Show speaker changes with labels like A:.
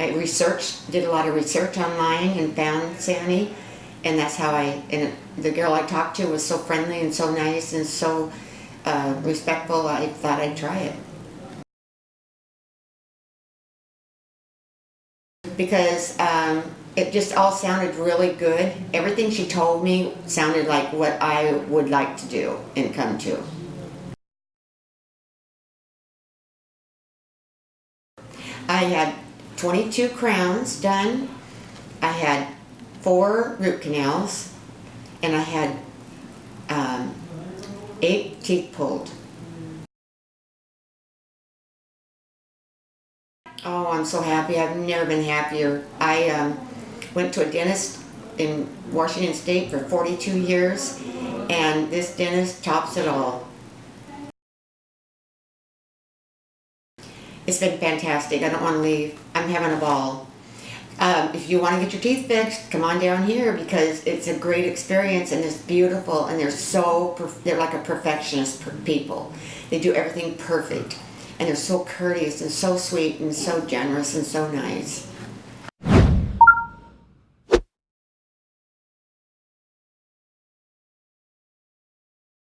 A: I researched, did a lot of research online and found Sandy, And that's how I, and the girl I talked to was so friendly and so nice and so uh, respectful, I thought I'd try it. Because um, it just all sounded really good. Everything she told me sounded like what I would like to do and come to. I had 22 crowns done. I had four root canals, and I had um, eight teeth pulled. Oh, I'm so happy. I've never been happier. I um, went to a dentist in Washington State for 42 years, and this dentist tops it all. It's been fantastic. I don't want to leave. I'm having a ball. Um, if you want to get your teeth fixed, come on down here because it's a great experience and it's beautiful and they're so they're like a perfectionist people. They do everything perfect and they're so courteous and so sweet and so generous and so nice.